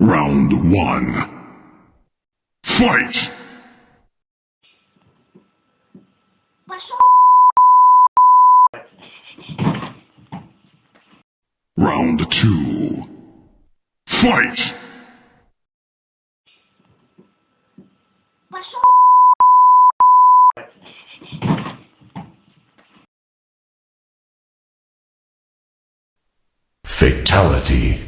Round one. Fight! Round two. Fight! Fatality.